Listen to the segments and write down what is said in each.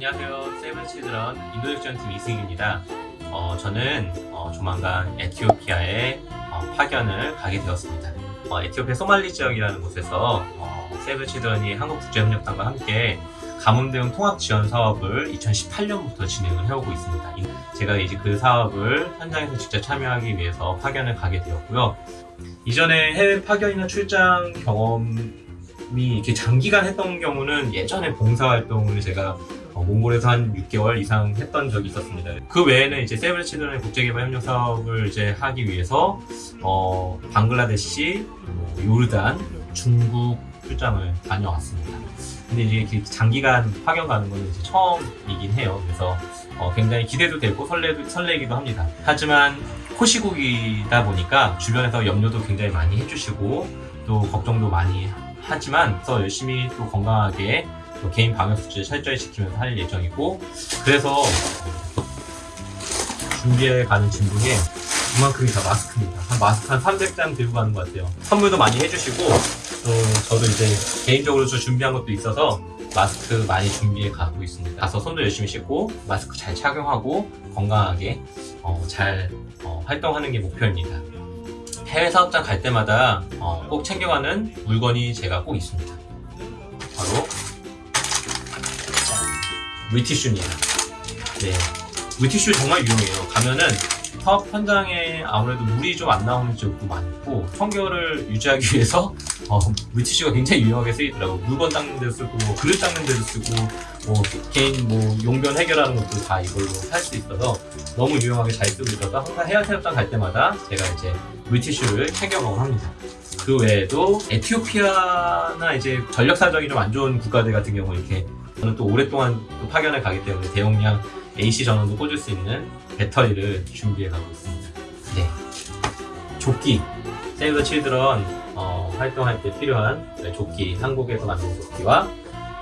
안녕하세요. 세븐치드런 인도역전팀 이승입니다. 어, 저는 어, 조만간 에티오피아에 어, 파견을 가게 되었습니다. 어, 에티오피아 소말리 지역이라는 곳에서 어, 세븐치드런이 한국국제협력단과 함께 가뭄 대응 통합 지원 사업을 2018년부터 진행을 해오고 있습니다. 제가 이제 그 사업을 현장에서 직접 참여하기 위해서 파견을 가게 되었고요. 이전에 해외 파견이나 출장 경험이 이렇게 장기간 했던 경우는 예전에 봉사활동을 제가 어, 몽골에서 한 6개월 이상 했던 적이 있었습니다. 그 외에는 이제 세븐 치드런의 국제개발 협력 사업을 이제 하기 위해서 어, 방글라데시, 뭐 요르단, 중국 출장을 다녀왔습니다. 근데 이제 장기간 파견 가는 거는 이제 처음이긴 해요. 그래서 어, 굉장히 기대도 되고 설레도, 설레기도 합니다. 하지만 코시국이다 보니까 주변에서 염려도 굉장히 많이 해주시고 또 걱정도 많이 하지만 더 열심히 또 건강하게 또 개인 방역 수칙을 철저히 지키면서 할 예정이고 그래서 준비해 가는 짐 중에 이만큼이 다 마스크입니다. 한 마스크 한 300장 들고 가는 것 같아요. 선물도 많이 해주시고 또 저도 이제 개인적으로 좀 준비한 것도 있어서 마스크 많이 준비해 가고 있습니다. 가서 손도 열심히 씻고 마스크 잘 착용하고 건강하게 어, 잘 어, 활동하는 게 목표입니다. 해외 사업장 갈 때마다 어, 꼭 챙겨가는 물건이 제가 꼭 있습니다. 바로 물티슈입니다. 네. 물티슈 정말 유용해요. 가면은 사업 현장에 아무래도 물이 좀 안 나오는 지역도 많고 청결을 유지하기 위해서 어, 물티슈가 굉장히 유용하게 쓰이더라고요. 물건 닦는 데도 쓰고 뭐 그릇 닦는 데도 쓰고 뭐 개인 뭐 용변 해결하는 것도 다 이걸로 할 수 있어서 너무 유용하게 잘 쓰고 있어서 항상 해외 사업장 갈 때마다 제가 이제 물티슈를 챙겨가곤 합니다. 그 외에도 에티오피아나 이제 전력 사정이 좀 안 좋은 국가들 같은 경우 이렇게 저는 또 오랫동안 또 파견을 가기 때문에 대용량 AC 전원도 꽂을 수 있는 배터리를 준비해 가고 있습니다. 네. 조끼. 세이브 칠드런 어, 활동할 때 필요한 조끼. 한국에서 만든 조끼와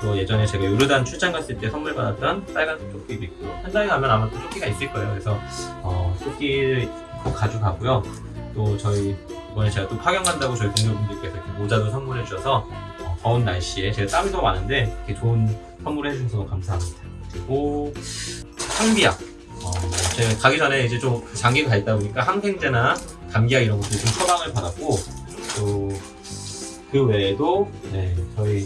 또 예전에 제가 요르단 출장 갔을 때 선물 받았던 빨간색 조끼도 있고 현장에 가면 아마 또 조끼가 있을 거예요. 그래서 어, 조끼를 꼭 가져가고요. 또 저희 이번에 제가 또 파견 간다고 저희 동료분들께서 이렇게 모자도 선물해 주셔서 어, 더운 날씨에 제가 땀이 너무 많은데 이렇게 좋은 선물해 주셔서 감사합니다. 그리고 항비약. 어, 제가 가기 전에 이제 좀 장기가 가 있다 보니까 항생제나 감기약 이런 것들 좀 처방을 받았고 또 그 외에도 네, 저희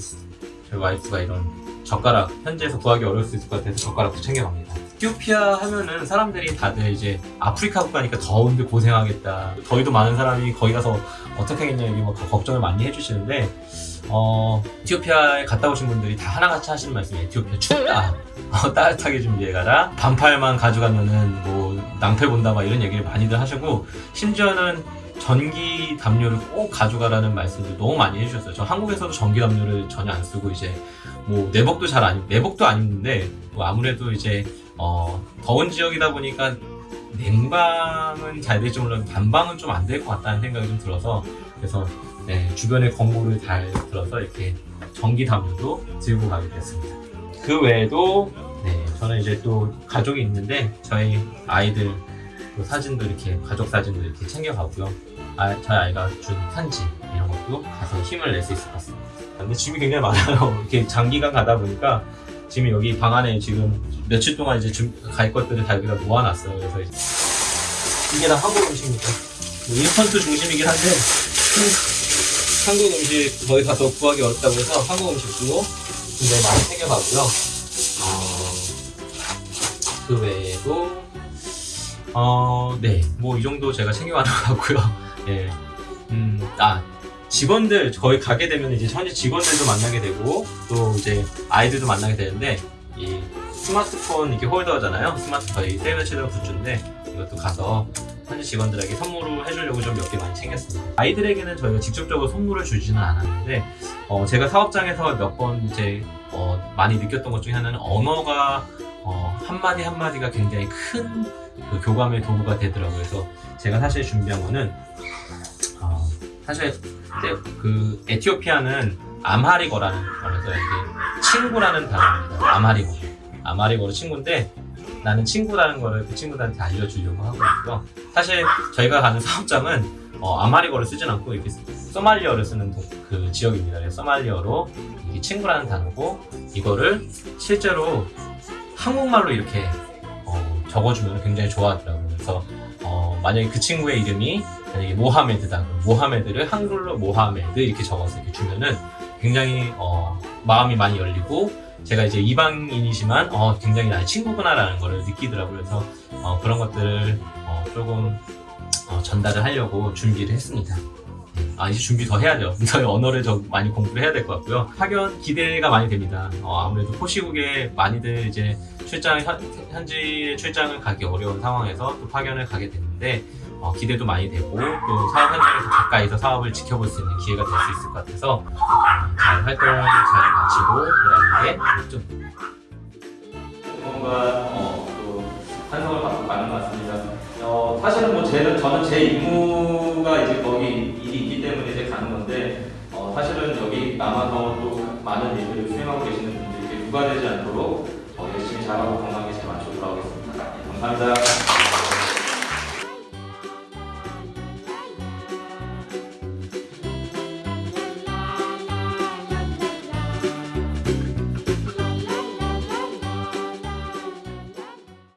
저희 와이프가 이런 젓가락 현지에서 구하기 어려울 수 있을 것 같아서 젓가락도 챙겨갑니다. 에티오피아 하면은 사람들이 다들 이제 아프리카 국가니까 더운데 고생하겠다. 더위도 많은 사람이 거기 가서 어떻게 하겠냐 이게 막 걱정을 많이 해주시는데 어, 에티오피아에 갔다 오신 분들이 다 하나같이 하시는 말씀이 에티오피아 춥다. 어, 따뜻하게 준비해 가라. 반팔만 가져가면은 뭐 낭패 본다 막 이런 얘기를 많이들 하시고 심지어는 전기 담요를 꼭 가져가라는 말씀도 너무 많이 해주셨어요. 저 한국에서도 전기 담요를 전혀 안 쓰고 이제 뭐 내복도 잘 안, 내복도 안 입는데 뭐 아무래도 이제 어, 더운 지역이다 보니까 냉방은 잘 될지 몰라도 반방은 좀 안 될 것 같다는 생각이 좀 들어서 그래서 네, 주변에 권고를 잘 들어서 이렇게 전기 담요도 들고 가게 됐습니다. 그 외에도 네, 저는 이제 또 가족이 있는데 저희 아이들 또 사진도 이렇게 가족 사진도 이렇게 챙겨가고요. 아, 저희 아이가 준 편지 이런 것도 가서 힘을 낼 수 있을 것 같습니다. 근데 짐이 굉장히 많아요. 이렇게 장기간 가다 보니까 짐이 여기 방 안에 지금 며칠 동안 이제 좀갈 것들을 다 여기다 모아놨어요. 그래서 이제 이게 다 한국 음식입니다. 뭐 인스턴트 중심이긴 한데 한국 음식 거기 가서 구하기 어렵다고 해서 한국 음식도 굉장히 많이 챙겨가고요. 어, 그 외에도 어, 네, 뭐 이 정도 제가 챙겨가는 것 같고요. 예, 음, 아 직원들 거기 가게 되면 이제 현지 직원들도 만나게 되고 또 이제 아이들도 만나게 되는데 이 스마트폰 이게 홀더잖아요. 스마트 저희 세이브 더 칠드런 굿즈인데 이것도 가서 현지 직원들에게 선물을 해주려고 좀 몇 개 많이 챙겼습니다. 아이들에게는 저희가 직접적으로 선물을 주지는 않았는데 어, 제가 사업장에서 몇 번 이제 어, 많이 느꼈던 것 중에 하나는 언어가 어, 한마디 한마디가 굉장히 큰 그 교감의 도구가 되더라고요. 그래서 제가 사실 준비한 거는 어, 사실 네, 그 에티오피아는 암하릭어라는 말에서 이게 친구라는 단어입니다. 암하릭어. 암하리거로 친구인데 나는 친구라는 거를 그 친구들한테 알려주려고 하고 있고요. 사실 저희가 가는 사업장은 어, 아마리거를 쓰진 않고 이렇게 소말리어를 쓰는 도- 그 지역입니다. 소말리어로 이게 친구라는 단어고 이거를 실제로 한국말로 이렇게 어, 적어주면 굉장히 좋아하더라고요. 그래서 어, 만약에 그 친구의 이름이 만약에 모하메드다. 모하메드를 한글로 모하메드 이렇게 적어서 이렇게 주면은 굉장히 어, 마음이 많이 열리고 제가 이제 이방인이지만 어, 굉장히 나의 친구구나라는 걸 느끼더라고요. 그래서 어, 그런 것들을 어, 조금 어, 전달을 하려고 준비를 했습니다. 아 이제 준비 더 해야 돼요. 저희 언어를 더 많이 공부를 해야 될 것 같고요. 파견 기대가 많이 됩니다. 어, 아무래도 포시국에 많이들 이제 출장 현, 현지 출장을 가기 어려운 상황에서 또 파견을 가게 됐는데 어, 기대도 많이 되고 또 사업 현장에서 가까이서 사업을 지켜볼 수 있는 기회가 될 수 있을 것 같아서 어, 잘 활동을 잘 마치고 게 목표입니다. 뭔가 어, 또 환성을 받고 가는 것 같습니다. 어, 사실은 뭐 제, 저는 제 임무가 이제 거기 일이 있기 때문에 이제 가는 건데 어, 사실은 여기 남아서 또 많은 일들을 수행하고 계시는 분들께 누가 되지 않도록 어, 열심히 잘하고 건강하게 잘 맞춰 돌아오겠습니다. 네, 감사합니다.